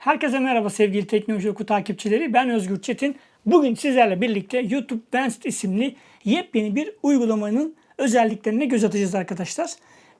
Herkese merhaba sevgili Teknoloji Oku takipçileri. Ben Özgür Çetin. Bugün sizlerle birlikte YouTube Vanced isimli yepyeni bir uygulamanın özelliklerine göz atacağız arkadaşlar.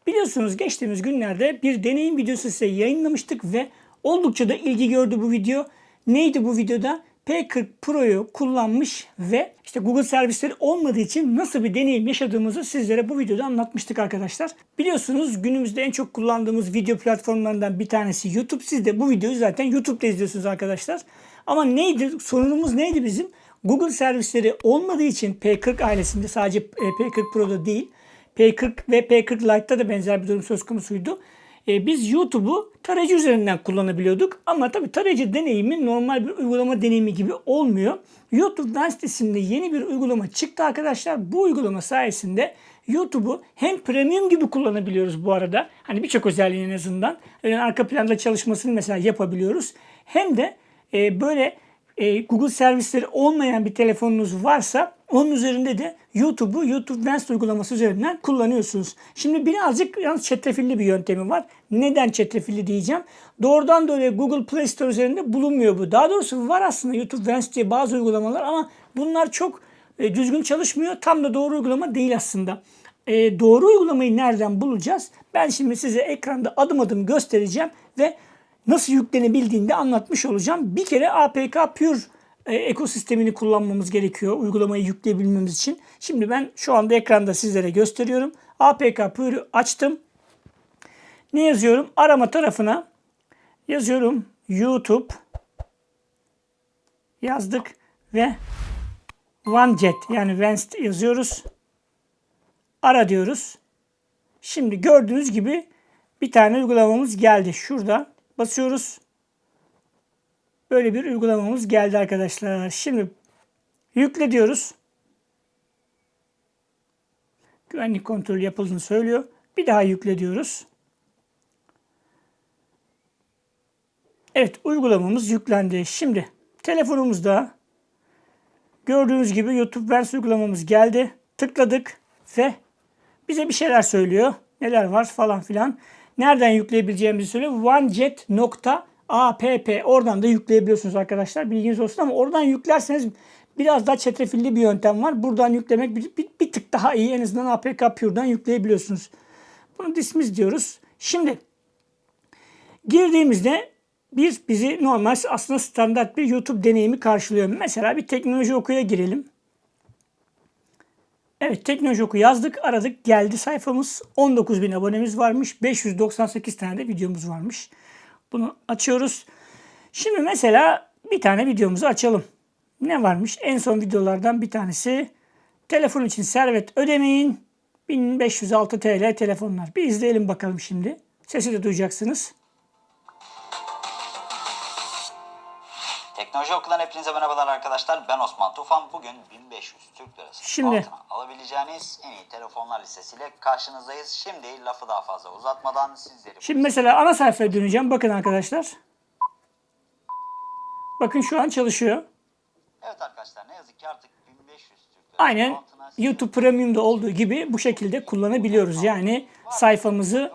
Biliyorsunuz geçtiğimiz günlerde bir deneyim videosu size yayınlamıştık ve oldukça da ilgi gördü bu video. Neydi bu videoda? P40 Pro'yu kullanmış ve işte Google servisleri olmadığı için nasıl bir deneyim yaşadığımızı sizlere bu videoda anlatmıştık arkadaşlar. Biliyorsunuz günümüzde en çok kullandığımız video platformlarından bir tanesi YouTube. Siz de bu videoyu zaten YouTube'da izliyorsunuz arkadaşlar. Ama neydi? Sorunumuz neydi bizim? Google servisleri olmadığı için P40 ailesinde sadece e, P40 Pro'da değil P40 ve P40 Lite'da da benzer bir durum söz konusuydu. E, biz YouTube'u tarayıcı üzerinden kullanabiliyorduk. Ama tabii tarayıcı deneyimi normal bir uygulama deneyimi gibi olmuyor. YouTube Vanced isimli yeni bir uygulama çıktı arkadaşlar. Bu uygulama sayesinde YouTube'u hem premium gibi kullanabiliyoruz bu arada. Hani birçok özelliği en azından. Yani arka planda çalışmasını mesela yapabiliyoruz. Hem de e, böyle e, Google servisleri olmayan bir telefonunuz varsa onun üzerinde de YouTube'u YouTube Vanced uygulaması üzerinden kullanıyorsunuz. Şimdi birazcık yalnız çetrefilli bir yöntemi var. Neden çetrefilli diyeceğim. Doğrudan dolayı Google Play Store üzerinde bulunmuyor bu. Daha doğrusu var aslında YouTube Vanced diye bazı uygulamalar ama bunlar çok e, düzgün çalışmıyor. Tam da doğru uygulama değil aslında. E, doğru uygulamayı nereden bulacağız? Ben şimdi size ekranda adım adım göstereceğim ve nasıl yüklenebildiğini de anlatmış olacağım. Bir kere APK Pure e, ekosistemini kullanmamız gerekiyor uygulamayı yükleyebilmemiz için. Şimdi ben şu anda ekranda sizlere gösteriyorum. APK Pure'ü açtım. Ne yazıyorum? Arama tarafına yazıyorum YouTube yazdık ve OneJet yani Vanced yazıyoruz. Ara diyoruz. Şimdi gördüğünüz gibi bir tane uygulamamız geldi. Şurada basıyoruz. Böyle bir uygulamamız geldi arkadaşlar. Şimdi yükle diyoruz. Güvenlik kontrolü yapıldığını söylüyor. Bir daha yükle diyoruz. Evet uygulamamız yüklendi. Şimdi telefonumuzda gördüğünüz gibi YouTube Vers uygulamamız geldi. Tıkladık ve bize bir şeyler söylüyor. Neler var falan filan. Nereden yükleyebileceğimizi söylüyor. OneJet.app oradan da yükleyebiliyorsunuz arkadaşlar. Bilginiz olsun ama oradan yüklerseniz biraz daha çetrefilli bir yöntem var. Buradan yüklemek bir, bir, bir tık daha iyi. En azından APK Pure'dan yükleyebiliyorsunuz. Bunu dismiss diyoruz. Şimdi girdiğimizde bir bizi normal aslında standart bir YouTube deneyimi karşılıyor. Mesela bir teknoloji okuya girelim. Evet teknoloji oku yazdık aradık geldi sayfamız 19 bin abonemiz varmış 598 tane de videomuz varmış. Bunu açıyoruz. Şimdi mesela bir tane videomuzu açalım. Ne varmış? En son videolardan bir tanesi telefon için servet ödemeyin 1506 TL telefonlar. Bir izleyelim bakalım şimdi. Sesi de duyacaksınız. Teknoloji Okulu'dan hepinize merhabalar arkadaşlar. Ben Osman Tufan. Bugün 1500 Türk Lirası Şimdi- altına alabileceğiniz en iyi telefonlar listesiyle karşınızdayız. Şimdi lafı daha fazla uzatmadan sizleri... Şimdi mesela ana sayfaya döneceğim. Bakın arkadaşlar. Bakın şu an çalışıyor. Evet arkadaşlar ne yazık ki artık 1500 Türk Lirası Aynen YouTube Premium'da olduğu gibi bu şekilde kullanabiliyoruz. Yani sayfamızı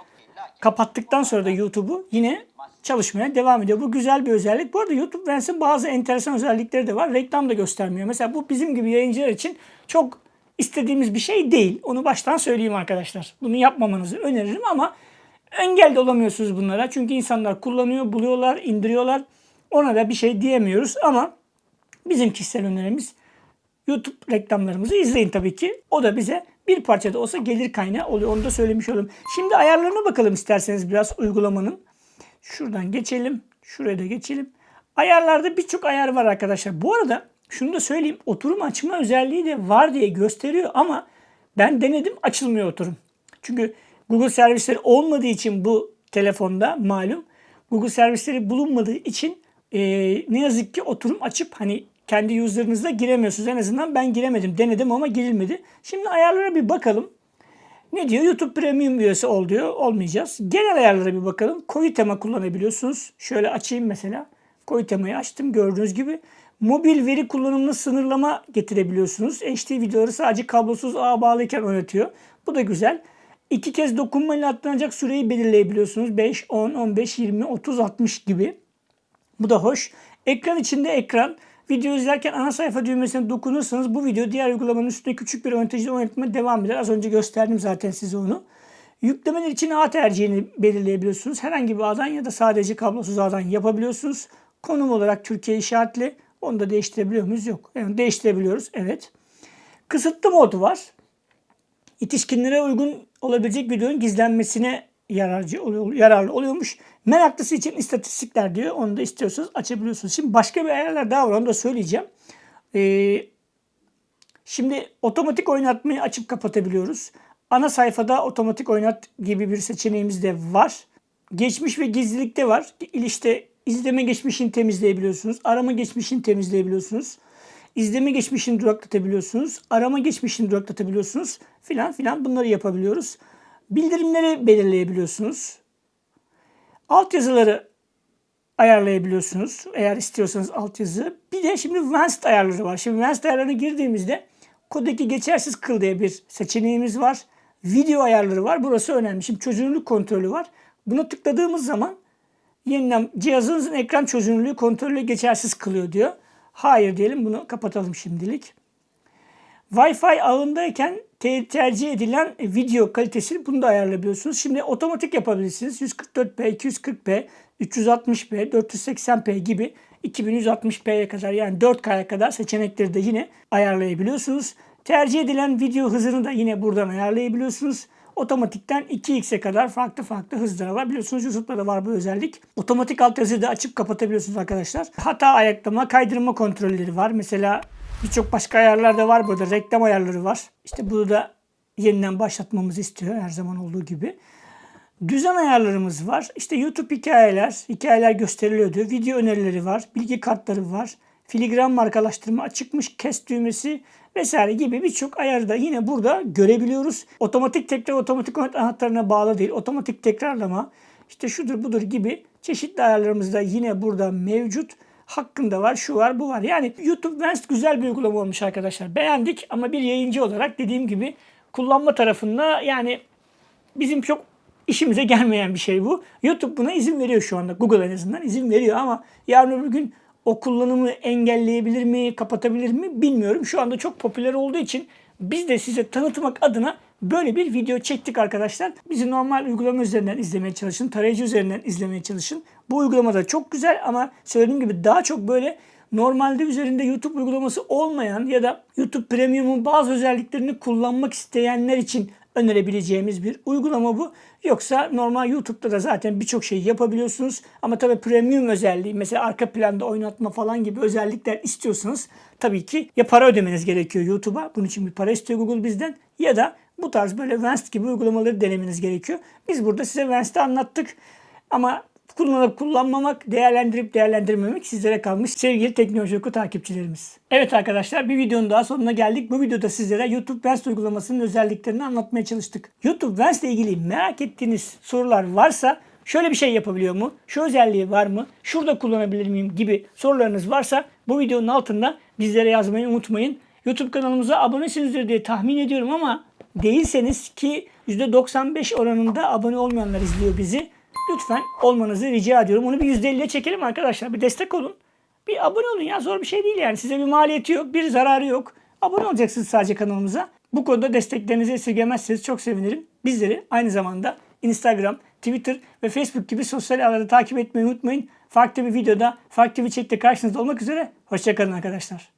kapattıktan sonra da YouTube'u yine çalışmaya devam ediyor. Bu güzel bir özellik. Bu arada YouTube Vanced'in bazı enteresan özellikleri de var. Reklam da göstermiyor. Mesela bu bizim gibi yayıncılar için çok istediğimiz bir şey değil. Onu baştan söyleyeyim arkadaşlar. Bunu yapmamanızı öneririm ama engel de olamıyorsunuz bunlara. Çünkü insanlar kullanıyor, buluyorlar, indiriyorlar. Ona da bir şey diyemiyoruz ama bizim kişisel önerimiz YouTube reklamlarımızı izleyin tabii ki. O da bize bir parça da olsa gelir kaynağı oluyor. Onu da söylemiş olalım. Şimdi ayarlarına bakalım isterseniz biraz uygulamanın. Şuradan geçelim. Şuraya da geçelim. Ayarlarda birçok ayar var arkadaşlar. Bu arada şunu da söyleyeyim. Oturum açma özelliği de var diye gösteriyor ama ben denedim açılmıyor oturum. Çünkü Google servisleri olmadığı için bu telefonda malum Google servisleri bulunmadığı için e, ne yazık ki oturum açıp hani kendi user'ınızda giremiyorsunuz. En azından ben giremedim. Denedim ama girilmedi. Şimdi ayarlara bir bakalım. Ne diyor? YouTube Premium üyesi ol diyor. Olmayacağız. Genel ayarlara bir bakalım. Koyu tema kullanabiliyorsunuz. Şöyle açayım mesela. Koyu temayı açtım. Gördüğünüz gibi. Mobil veri kullanımını sınırlama getirebiliyorsunuz. HD videoları sadece kablosuz ağa bağlıyken oynatıyor. Bu da güzel. İki kez dokunmayla atlanacak süreyi belirleyebiliyorsunuz. 5, 10, 15, 20, 30, 60 gibi. Bu da hoş. Ekran içinde ekran. Video izlerken ana sayfa düğmesine dokunursanız bu video diğer uygulamanın üstünde küçük bir oynatıcıda oynatmaya devam eder. Az önce gösterdim zaten size onu. Yüklemeler için ağ tercihini belirleyebiliyorsunuz. Herhangi bir ağdan ya da sadece kablosuz ağdan yapabiliyorsunuz. Konum olarak Türkiye işaretli. Onu da değiştirebiliyor muyuz? Yok. Yani değiştirebiliyoruz. Evet. Kısıtlı modu var. Yetişkinlere uygun olabilecek videonun gizlenmesine yararcı oluyor, yararlı oluyormuş. Meraklısı için istatistikler diyor. Onu da istiyorsanız açabiliyorsunuz. Şimdi başka bir ayarlar daha var. Onu da söyleyeceğim. Ee, şimdi otomatik oynatmayı açıp kapatabiliyoruz. Ana sayfada otomatik oynat gibi bir seçeneğimiz de var. Geçmiş ve gizlilikte var. İşte izleme geçmişini temizleyebiliyorsunuz. Arama geçmişini temizleyebiliyorsunuz. İzleme geçmişini duraklatabiliyorsunuz. Arama geçmişini duraklatabiliyorsunuz. Filan filan bunları yapabiliyoruz. Bildirimleri belirleyebiliyorsunuz. Altyazıları ayarlayabiliyorsunuz. Eğer istiyorsanız altyazı. Bir de şimdi Advanced ayarları var. Şimdi Advanced ayarlarına girdiğimizde kodeki geçersiz kıl diye bir seçeneğimiz var. Video ayarları var. Burası önemli. Şimdi çözünürlük kontrolü var. Buna tıkladığımız zaman yeniden cihazınızın ekran çözünürlüğü kontrolü geçersiz kılıyor diyor. Hayır diyelim bunu kapatalım şimdilik. Wi-Fi ağındayken te- tercih edilen video kalitesini bunu da ayarlayabiliyorsunuz. Şimdi otomatik yapabilirsiniz. 144p, 240p, 360p, 480p gibi 2160p'ye kadar yani 4K'ya kadar seçenekleri de yine ayarlayabiliyorsunuz. Tercih edilen video hızını da yine buradan ayarlayabiliyorsunuz. Otomatikten 2x'e kadar farklı farklı hızlar alabiliyorsunuz. YouTube'da da var bu özellik. Otomatik altyazıyı da açıp kapatabiliyorsunuz arkadaşlar. Hata ayaklama, kaydırma kontrolleri var. Mesela birçok başka ayarlar da var burada. Reklam ayarları var. İşte bunu da yeniden başlatmamızı istiyor her zaman olduğu gibi. Düzen ayarlarımız var. İşte YouTube hikayeler, hikayeler gösteriliyor diyor. Video önerileri var, bilgi kartları var. Filigran markalaştırma açıkmış, kes düğmesi vesaire gibi birçok ayarı da yine burada görebiliyoruz. Otomatik tekrar otomatik anahtarına bağlı değil. Otomatik tekrarlama işte şudur budur gibi çeşitli ayarlarımız da yine burada mevcut. Hakkında var, şu var, bu var. Yani YouTube Vanced güzel bir uygulama olmuş arkadaşlar. Beğendik ama bir yayıncı olarak dediğim gibi kullanma tarafında yani bizim çok işimize gelmeyen bir şey bu. YouTube buna izin veriyor şu anda. Google en azından izin veriyor ama yarın öbür gün o kullanımı engelleyebilir mi, kapatabilir mi bilmiyorum. Şu anda çok popüler olduğu için biz de size tanıtmak adına böyle bir video çektik arkadaşlar. Bizi normal uygulama üzerinden izlemeye çalışın. Tarayıcı üzerinden izlemeye çalışın. Bu uygulama da çok güzel ama söylediğim gibi daha çok böyle normalde üzerinde YouTube uygulaması olmayan ya da YouTube Premium'un bazı özelliklerini kullanmak isteyenler için önerebileceğimiz bir uygulama bu. Yoksa normal YouTube'da da zaten birçok şey yapabiliyorsunuz. Ama tabii premium özelliği mesela arka planda oynatma falan gibi özellikler istiyorsanız tabii ki ya para ödemeniz gerekiyor YouTube'a. Bunun için bir para istiyor Google bizden ya da bu tarz böyle Vanced gibi uygulamaları denemeniz gerekiyor. Biz burada size Vanced'i anlattık. Ama kullanıp kullanmamak, değerlendirip değerlendirmemek sizlere kalmış sevgili Teknoloji Oku takipçilerimiz. Evet arkadaşlar bir videonun daha sonuna geldik. Bu videoda sizlere YouTube Vanced uygulamasının özelliklerini anlatmaya çalıştık. YouTube Vanced ile ilgili merak ettiğiniz sorular varsa şöyle bir şey yapabiliyor mu? Şu özelliği var mı? Şurada kullanabilir miyim? gibi sorularınız varsa bu videonun altında bizlere yazmayı unutmayın. YouTube kanalımıza abonesinizdir diye tahmin ediyorum ama değilseniz ki %95 oranında abone olmayanlar izliyor bizi. Lütfen olmanızı rica ediyorum. Onu bir %50'ye çekelim arkadaşlar. Bir destek olun. Bir abone olun ya zor bir şey değil yani. Size bir maliyeti yok, bir zararı yok. Abone olacaksınız sadece kanalımıza. Bu konuda desteklerinizi esirgemezseniz çok sevinirim. Bizleri aynı zamanda Instagram, Twitter ve Facebook gibi sosyal ağlarda takip etmeyi unutmayın. Farklı bir videoda, farklı bir çekte karşınızda olmak üzere. Hoşçakalın arkadaşlar.